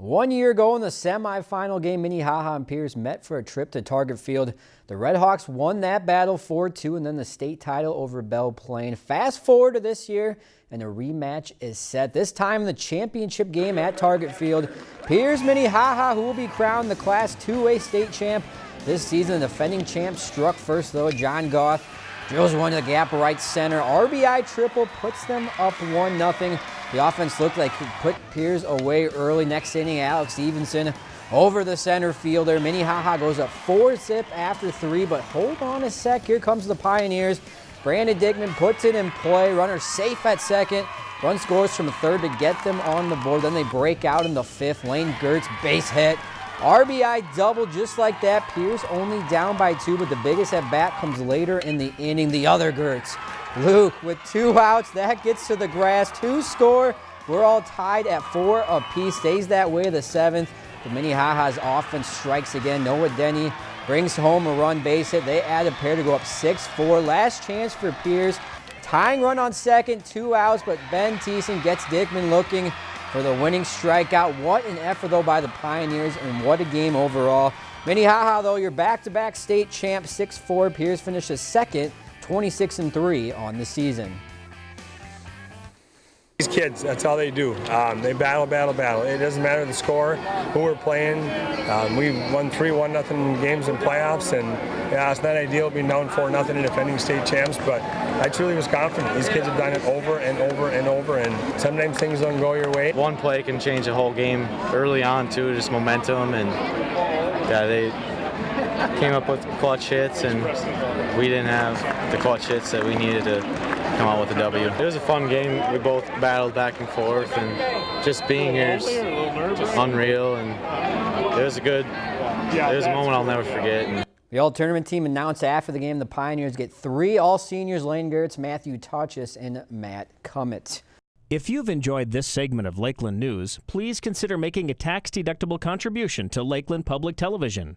One year ago in the semifinal game, Minnehaha and Pierz met for a trip to Target Field. The Redhawks won that battle 4-2 and then the state title over Belle Plaine. Fast forward to this year and a rematch is set. This time the championship game at Target Field. Pierz Minnehaha, who will be crowned the Class 2A state champ this season. The defending champ struck first though. John Goth drills one to the gap right center. RBI triple puts them up 1-0. The offense looked like it put Pierz away early. Next inning, Alex Stevenson over the center fielder. Minnehaha goes up four zip after three, but hold on a sec. Here comes the Pioneers. Brandon Dickman puts it in play. Runner safe at second. Run scores from third to get them on the board. Then they break out in the fifth. Lane Gertz base hit. RBI double just like that. Pierz only down by two, but the biggest at bat comes later in the inning. The other Gertz Luke with two outs. That gets to the grass. Two score. We're all tied at four apiece. Stays that way the seventh. The Minnehaha's offense strikes again. Noah Denny brings home a run base hit. They add a pair to go up 6-4. Last chance for Pierz. Tying run on second, two outs, but Ben Thiessen gets Dickman looking for the winning strikeout. What an effort, though, by the Pioneers, and what a game overall. Minnehaha, though, your back-to-back -back state champ, 6-4. Pierz finishes second 26 and 3 on the season. These kids, that's all they do. Um, they battle, battle, battle. It doesn't matter the score, who we're playing. Um, we won three one nothing games in playoffs, and yeah, it's not ideal being down four nothing and defending state champs. But I truly was confident. These kids have done it over and over and over, and sometimes things don't go your way. One play can change a whole game early on too, just momentum, and yeah, they came up with clutch hits, and we didn't have the clutch hits that we needed to come out with a W. It was a fun game. We both battled back and forth, and just being here is unreal, and it was a good, it was a moment I'll never forget. The all-tournament team announced after the game the Pioneers get three all-seniors, Lane Gertz, Matthew Touchus, and Matt Cummett. If you've enjoyed this segment of Lakeland News, please consider making a tax-deductible contribution to Lakeland Public Television.